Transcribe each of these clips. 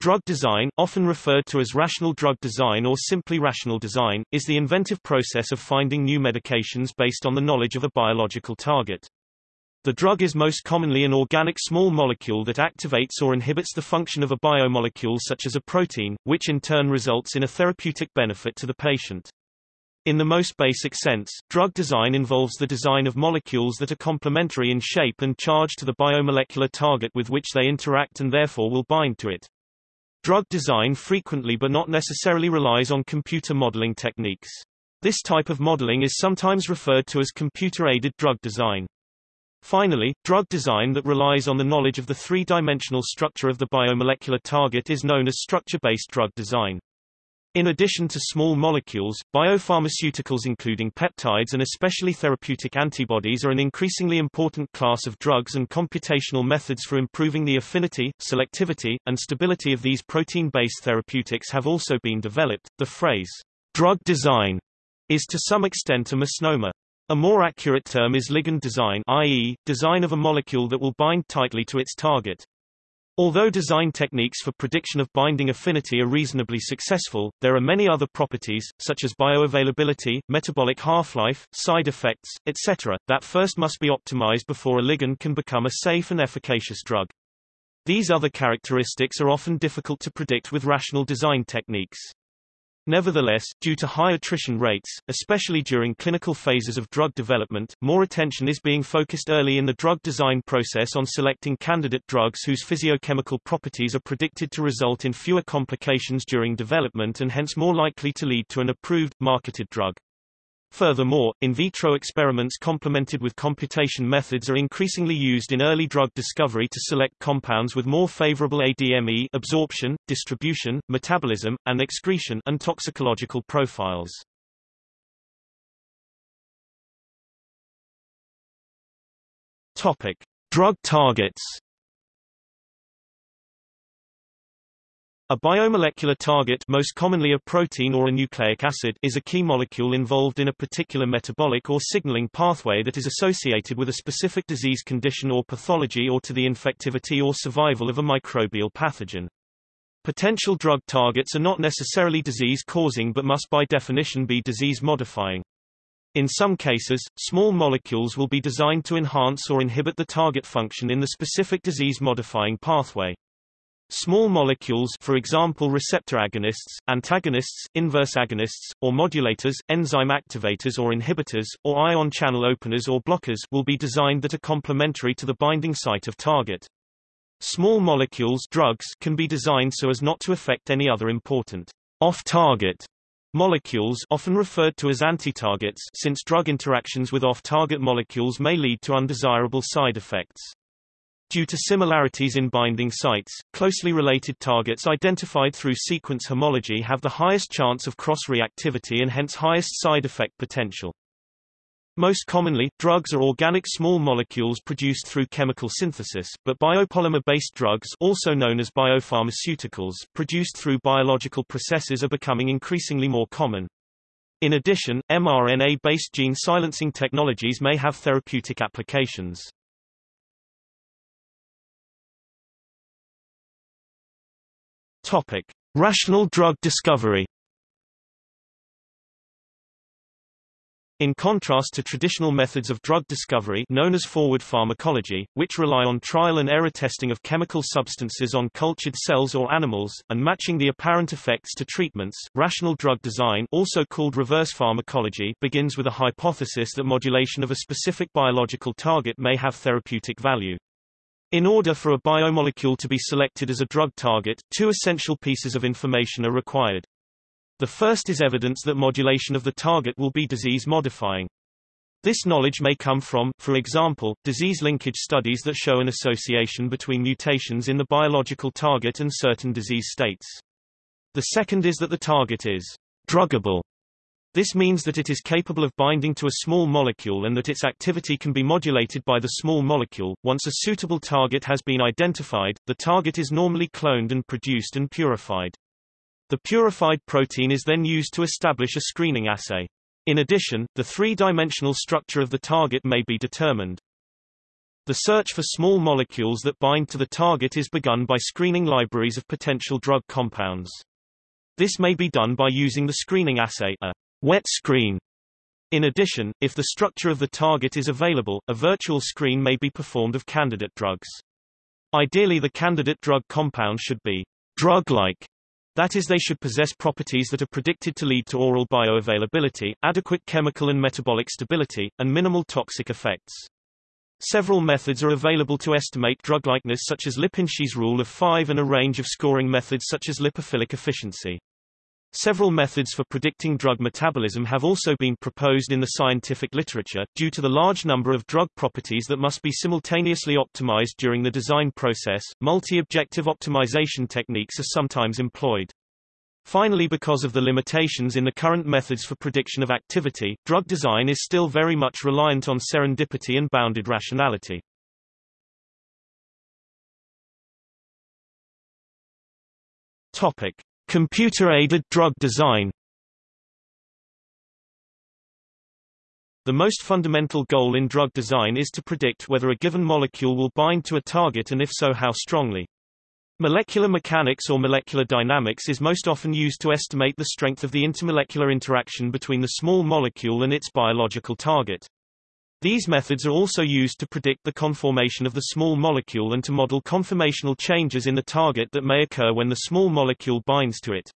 Drug design, often referred to as rational drug design or simply rational design, is the inventive process of finding new medications based on the knowledge of a biological target. The drug is most commonly an organic small molecule that activates or inhibits the function of a biomolecule such as a protein, which in turn results in a therapeutic benefit to the patient. In the most basic sense, drug design involves the design of molecules that are complementary in shape and charge to the biomolecular target with which they interact and therefore will bind to it. Drug design frequently but not necessarily relies on computer modeling techniques. This type of modeling is sometimes referred to as computer-aided drug design. Finally, drug design that relies on the knowledge of the three-dimensional structure of the biomolecular target is known as structure-based drug design. In addition to small molecules, biopharmaceuticals including peptides and especially therapeutic antibodies are an increasingly important class of drugs and computational methods for improving the affinity, selectivity, and stability of these protein-based therapeutics have also been developed. The phrase, drug design, is to some extent a misnomer. A more accurate term is ligand design i.e., design of a molecule that will bind tightly to its target. Although design techniques for prediction of binding affinity are reasonably successful, there are many other properties, such as bioavailability, metabolic half-life, side effects, etc., that first must be optimized before a ligand can become a safe and efficacious drug. These other characteristics are often difficult to predict with rational design techniques. Nevertheless, due to high attrition rates, especially during clinical phases of drug development, more attention is being focused early in the drug design process on selecting candidate drugs whose physiochemical properties are predicted to result in fewer complications during development and hence more likely to lead to an approved, marketed drug. Furthermore, in vitro experiments complemented with computation methods are increasingly used in early drug discovery to select compounds with more favorable ADME absorption, distribution, metabolism, and excretion and toxicological profiles. Topic: Drug targets A biomolecular target most commonly a protein or a nucleic acid is a key molecule involved in a particular metabolic or signaling pathway that is associated with a specific disease condition or pathology or to the infectivity or survival of a microbial pathogen. Potential drug targets are not necessarily disease-causing but must by definition be disease-modifying. In some cases, small molecules will be designed to enhance or inhibit the target function in the specific disease-modifying pathway. Small molecules for example receptor agonists, antagonists, inverse agonists, or modulators, enzyme activators or inhibitors, or ion channel openers or blockers will be designed that are complementary to the binding site of target. Small molecules drugs can be designed so as not to affect any other important off-target molecules often referred to as anti-targets since drug interactions with off-target molecules may lead to undesirable side effects. Due to similarities in binding sites, closely related targets identified through sequence homology have the highest chance of cross-reactivity and hence highest side effect potential. Most commonly, drugs are organic small molecules produced through chemical synthesis, but biopolymer-based drugs also known as biopharmaceuticals, produced through biological processes are becoming increasingly more common. In addition, mRNA-based gene silencing technologies may have therapeutic applications. Topic: Rational drug discovery. In contrast to traditional methods of drug discovery known as forward pharmacology, which rely on trial and error testing of chemical substances on cultured cells or animals, and matching the apparent effects to treatments, rational drug design also called reverse pharmacology begins with a hypothesis that modulation of a specific biological target may have therapeutic value. In order for a biomolecule to be selected as a drug target, two essential pieces of information are required. The first is evidence that modulation of the target will be disease-modifying. This knowledge may come from, for example, disease linkage studies that show an association between mutations in the biological target and certain disease states. The second is that the target is druggable this means that it is capable of binding to a small molecule and that its activity can be modulated by the small molecule. Once a suitable target has been identified, the target is normally cloned and produced and purified. The purified protein is then used to establish a screening assay. In addition, the three-dimensional structure of the target may be determined. The search for small molecules that bind to the target is begun by screening libraries of potential drug compounds. This may be done by using the screening assay, a wet screen. In addition, if the structure of the target is available, a virtual screen may be performed of candidate drugs. Ideally the candidate drug compound should be drug-like, that is they should possess properties that are predicted to lead to oral bioavailability, adequate chemical and metabolic stability, and minimal toxic effects. Several methods are available to estimate drug likeness such as Lipinski's rule of 5 and a range of scoring methods such as lipophilic efficiency. Several methods for predicting drug metabolism have also been proposed in the scientific literature, due to the large number of drug properties that must be simultaneously optimized during the design process. Multi-objective optimization techniques are sometimes employed. Finally because of the limitations in the current methods for prediction of activity, drug design is still very much reliant on serendipity and bounded rationality. Topic: Computer-aided drug design The most fundamental goal in drug design is to predict whether a given molecule will bind to a target and if so how strongly. Molecular mechanics or molecular dynamics is most often used to estimate the strength of the intermolecular interaction between the small molecule and its biological target. These methods are also used to predict the conformation of the small molecule and to model conformational changes in the target that may occur when the small molecule binds to it.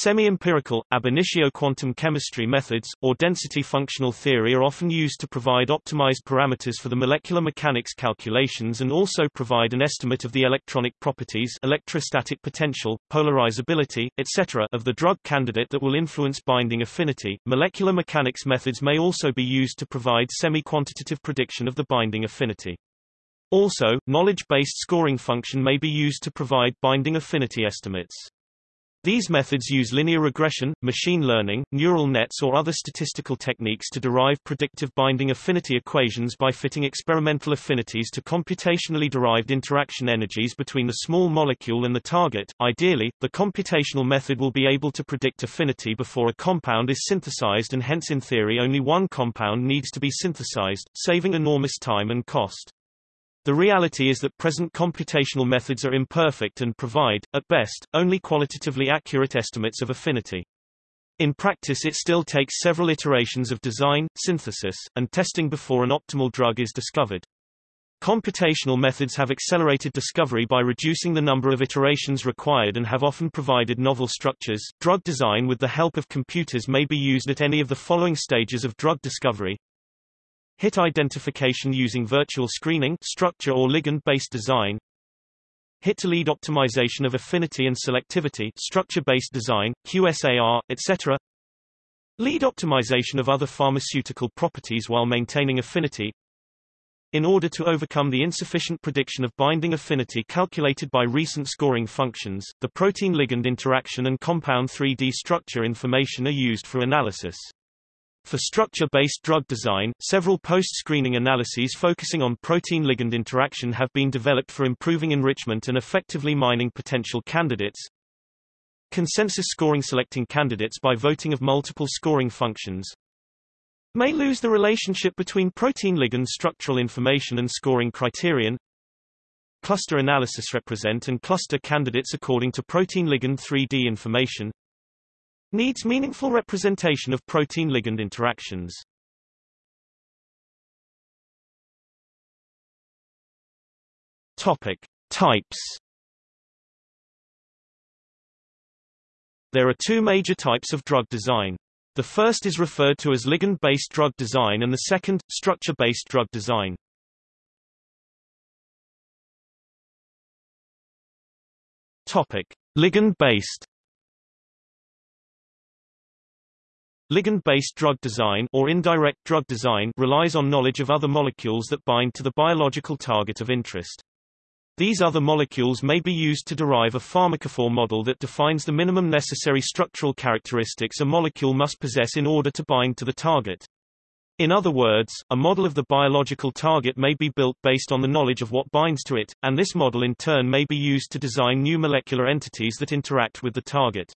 Semi-empirical, ab initio quantum chemistry methods, or density functional theory are often used to provide optimized parameters for the molecular mechanics calculations and also provide an estimate of the electronic properties electrostatic potential, polarizability, etc. of the drug candidate that will influence binding affinity. Molecular mechanics methods may also be used to provide semi-quantitative prediction of the binding affinity. Also, knowledge-based scoring function may be used to provide binding affinity estimates. These methods use linear regression, machine learning, neural nets or other statistical techniques to derive predictive binding affinity equations by fitting experimental affinities to computationally derived interaction energies between the small molecule and the target. Ideally, the computational method will be able to predict affinity before a compound is synthesized and hence in theory only one compound needs to be synthesized, saving enormous time and cost. The reality is that present computational methods are imperfect and provide, at best, only qualitatively accurate estimates of affinity. In practice it still takes several iterations of design, synthesis, and testing before an optimal drug is discovered. Computational methods have accelerated discovery by reducing the number of iterations required and have often provided novel structures. Drug design with the help of computers may be used at any of the following stages of drug discovery Hit identification using virtual screening structure or ligand-based design Hit-to-lead optimization of affinity and selectivity structure-based design, QSAR, etc. Lead optimization of other pharmaceutical properties while maintaining affinity in order to overcome the insufficient prediction of binding affinity calculated by recent scoring functions, the protein-ligand interaction and compound 3D structure information are used for analysis. For structure-based drug design, several post-screening analyses focusing on protein-ligand interaction have been developed for improving enrichment and effectively mining potential candidates. Consensus scoring selecting candidates by voting of multiple scoring functions may lose the relationship between protein-ligand structural information and scoring criterion. Cluster analysis represent and cluster candidates according to protein-ligand 3D information needs meaningful representation of protein-ligand interactions. Topic: Types. There are two major types of drug design. The first is referred to as ligand-based drug design and the second, structure-based drug design. Topic: Ligand-based Ligand-based drug design or indirect drug design relies on knowledge of other molecules that bind to the biological target of interest. These other molecules may be used to derive a pharmacophore model that defines the minimum necessary structural characteristics a molecule must possess in order to bind to the target. In other words, a model of the biological target may be built based on the knowledge of what binds to it, and this model in turn may be used to design new molecular entities that interact with the target.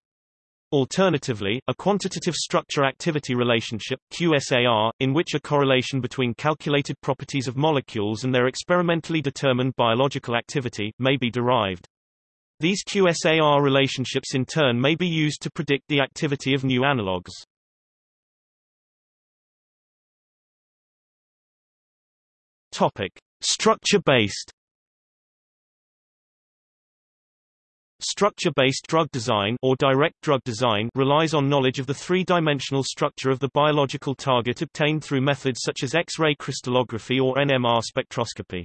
Alternatively, a quantitative structure-activity relationship QSAR, in which a correlation between calculated properties of molecules and their experimentally determined biological activity, may be derived. These QSAR relationships in turn may be used to predict the activity of new analogues. Topic: Structure-based Structure-based drug design or direct drug design relies on knowledge of the three-dimensional structure of the biological target obtained through methods such as X-ray crystallography or NMR spectroscopy.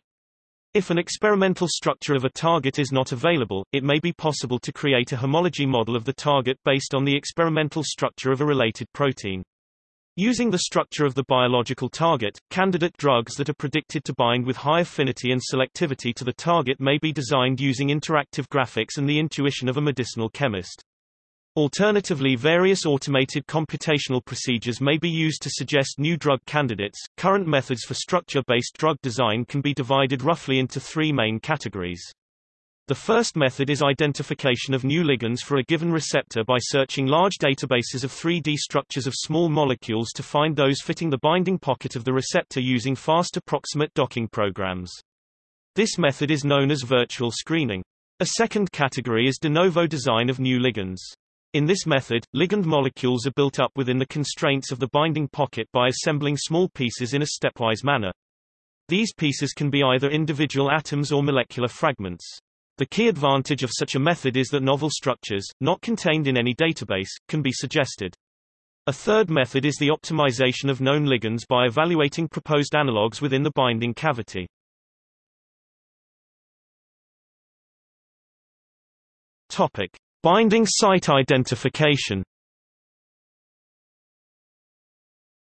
If an experimental structure of a target is not available, it may be possible to create a homology model of the target based on the experimental structure of a related protein. Using the structure of the biological target, candidate drugs that are predicted to bind with high affinity and selectivity to the target may be designed using interactive graphics and the intuition of a medicinal chemist. Alternatively various automated computational procedures may be used to suggest new drug candidates. Current methods for structure-based drug design can be divided roughly into three main categories. The first method is identification of new ligands for a given receptor by searching large databases of 3D structures of small molecules to find those fitting the binding pocket of the receptor using fast approximate docking programs. This method is known as virtual screening. A second category is de novo design of new ligands. In this method, ligand molecules are built up within the constraints of the binding pocket by assembling small pieces in a stepwise manner. These pieces can be either individual atoms or molecular fragments. The key advantage of such a method is that novel structures, not contained in any database, can be suggested. A third method is the optimization of known ligands by evaluating proposed analogues within the binding cavity. Topic: Binding site identification.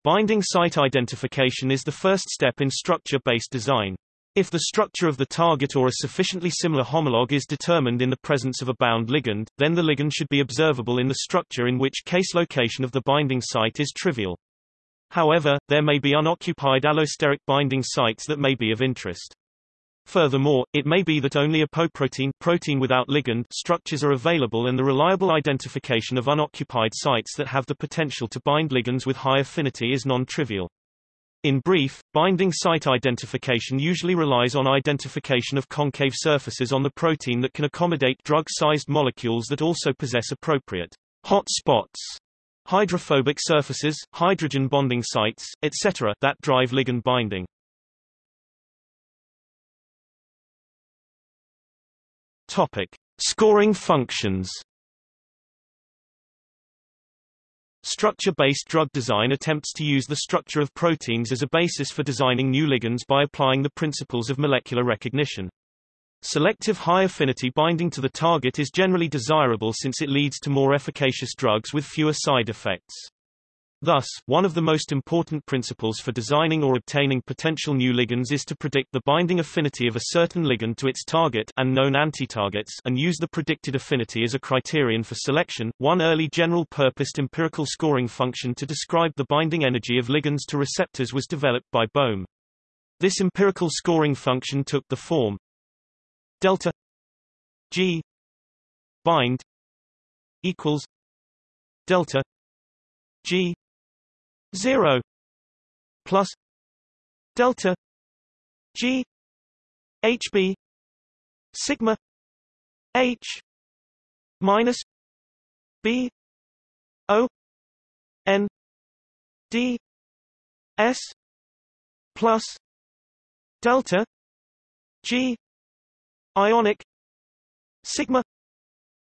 Binding site identification is the first step in structure-based design. If the structure of the target or a sufficiently similar homologue is determined in the presence of a bound ligand, then the ligand should be observable in the structure in which case location of the binding site is trivial. However, there may be unoccupied allosteric binding sites that may be of interest. Furthermore, it may be that only apoprotein protein without ligand structures are available and the reliable identification of unoccupied sites that have the potential to bind ligands with high affinity is non-trivial. In brief, binding site identification usually relies on identification of concave surfaces on the protein that can accommodate drug-sized molecules that also possess appropriate hot spots, hydrophobic surfaces, hydrogen bonding sites, etc. that drive ligand binding. Topic: Scoring functions. Structure-based drug design attempts to use the structure of proteins as a basis for designing new ligands by applying the principles of molecular recognition. Selective high-affinity binding to the target is generally desirable since it leads to more efficacious drugs with fewer side effects. Thus, one of the most important principles for designing or obtaining potential new ligands is to predict the binding affinity of a certain ligand to its target and known antitargets and use the predicted affinity as a criterion for selection. One early general-purposed empirical scoring function to describe the binding energy of ligands to receptors was developed by Bohm. This empirical scoring function took the form delta G bind equals delta G 0 plus delta G HB sigma H minus B O N D S plus delta G ionic sigma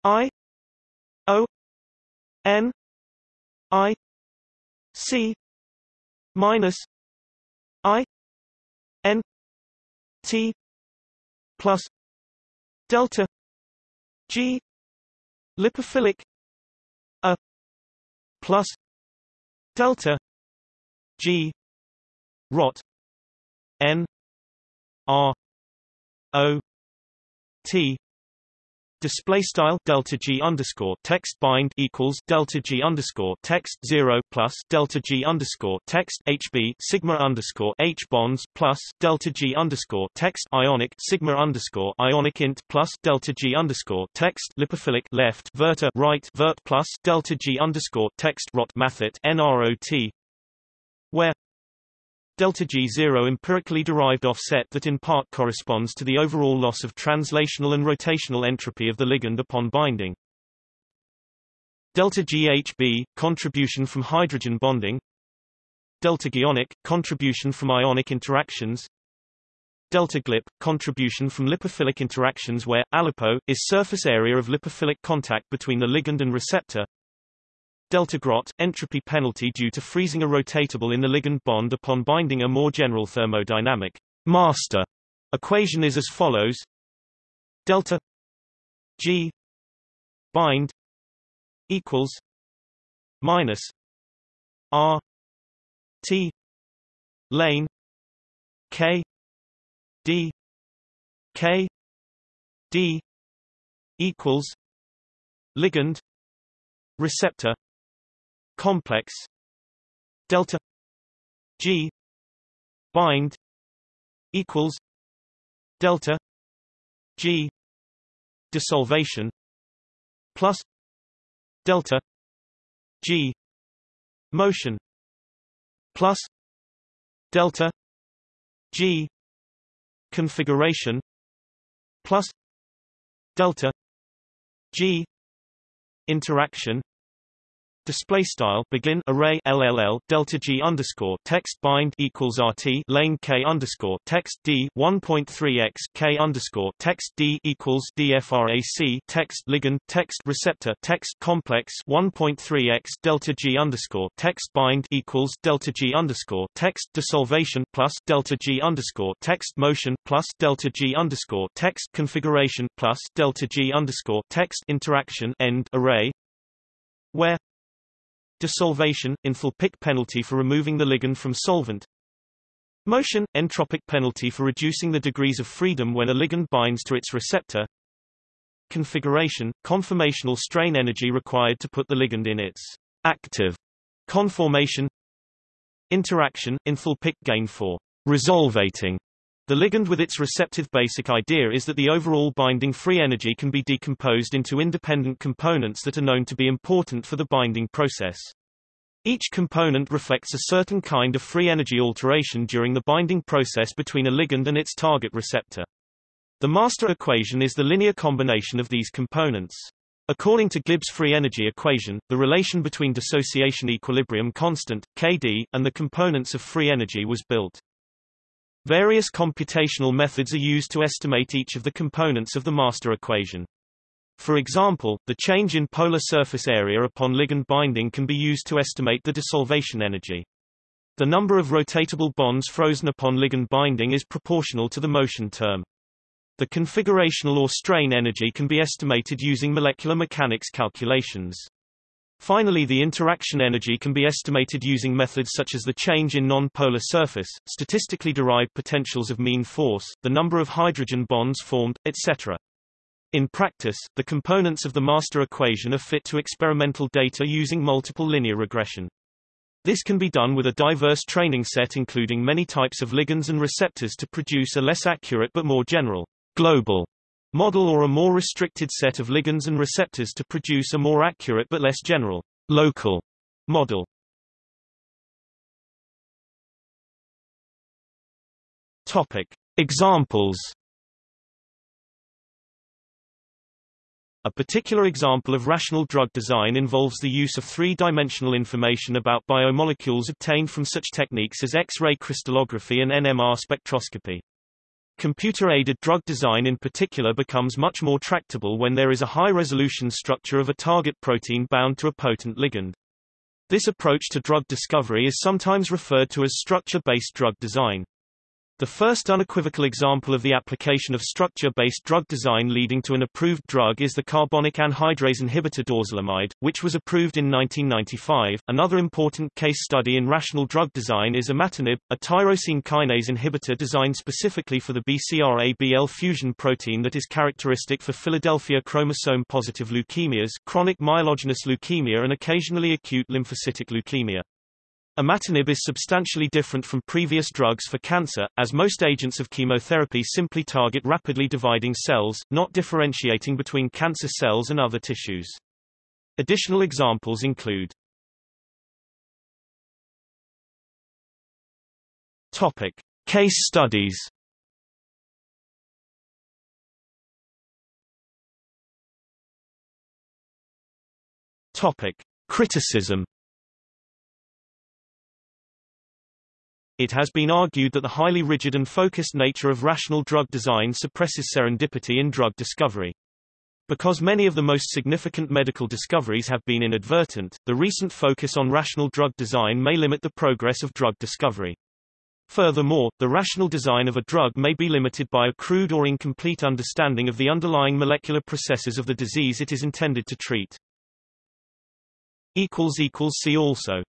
I O N I C minus I N T plus delta G lipophilic A plus delta G rot N R O T display style delta G underscore text bind equals delta G underscore text zero plus delta G underscore text HB sigma underscore H bonds plus delta G underscore text ionic sigma underscore ionic int plus delta G underscore text lipophilic left verta right vert plus delta G underscore text rot mathet NROT where delta G0 empirically derived offset that in part corresponds to the overall loss of translational and rotational entropy of the ligand upon binding. Delta GHB contribution from hydrogen bonding. Delta Gionic contribution from ionic interactions. Delta GLIP contribution from lipophilic interactions where alipo is surface area of lipophilic contact between the ligand and receptor delta grot, entropy penalty due to freezing a rotatable in the ligand bond upon binding a more general thermodynamic master. Equation is as follows. Delta g bind equals minus r t lane k d k d equals ligand receptor complex delta G bind equals delta G desolvation plus delta G motion plus delta G configuration plus delta G interaction display style begin array LLL delta G underscore text bind equals RT lane K underscore text D 1.3 x K underscore text D equals DFRAC text ligand text receptor text complex 1.3 x delta G underscore text bind equals delta G underscore text desolvation plus delta G underscore text motion plus delta G underscore text configuration plus delta G underscore text interaction end array where Desolvation, enthalpic penalty for removing the ligand from solvent. Motion, entropic penalty for reducing the degrees of freedom when a ligand binds to its receptor. Configuration, conformational strain energy required to put the ligand in its active conformation. Interaction, enthalpic gain for resolvating the ligand with its receptive basic idea is that the overall binding free energy can be decomposed into independent components that are known to be important for the binding process. Each component reflects a certain kind of free energy alteration during the binding process between a ligand and its target receptor. The master equation is the linear combination of these components. According to Gibbs free energy equation, the relation between dissociation equilibrium constant, Kd, and the components of free energy was built. Various computational methods are used to estimate each of the components of the master equation. For example, the change in polar surface area upon ligand binding can be used to estimate the desolvation energy. The number of rotatable bonds frozen upon ligand binding is proportional to the motion term. The configurational or strain energy can be estimated using molecular mechanics calculations. Finally the interaction energy can be estimated using methods such as the change in non-polar surface, statistically derived potentials of mean force, the number of hydrogen bonds formed, etc. In practice, the components of the master equation are fit to experimental data using multiple linear regression. This can be done with a diverse training set including many types of ligands and receptors to produce a less accurate but more general, global model or a more restricted set of ligands and receptors to produce a more accurate but less general, local model. Topic. Examples A particular example of rational drug design involves the use of three-dimensional information about biomolecules obtained from such techniques as X-ray crystallography and NMR spectroscopy. Computer-aided drug design in particular becomes much more tractable when there is a high-resolution structure of a target protein bound to a potent ligand. This approach to drug discovery is sometimes referred to as structure-based drug design. The first unequivocal example of the application of structure-based drug design leading to an approved drug is the carbonic anhydrase inhibitor dorzolamide, which was approved in 1995. Another important case study in rational drug design is imatinib, a tyrosine kinase inhibitor designed specifically for the BCR-ABL fusion protein that is characteristic for Philadelphia chromosome-positive leukemias, chronic myelogenous leukemia and occasionally acute lymphocytic leukemia. Imatinib is substantially different from previous drugs for cancer, as most agents of chemotherapy simply target rapidly dividing cells, not differentiating between cancer cells and other tissues. Additional examples include Topic. Case studies Topic. Criticism It has been argued that the highly rigid and focused nature of rational drug design suppresses serendipity in drug discovery. Because many of the most significant medical discoveries have been inadvertent, the recent focus on rational drug design may limit the progress of drug discovery. Furthermore, the rational design of a drug may be limited by a crude or incomplete understanding of the underlying molecular processes of the disease it is intended to treat. See also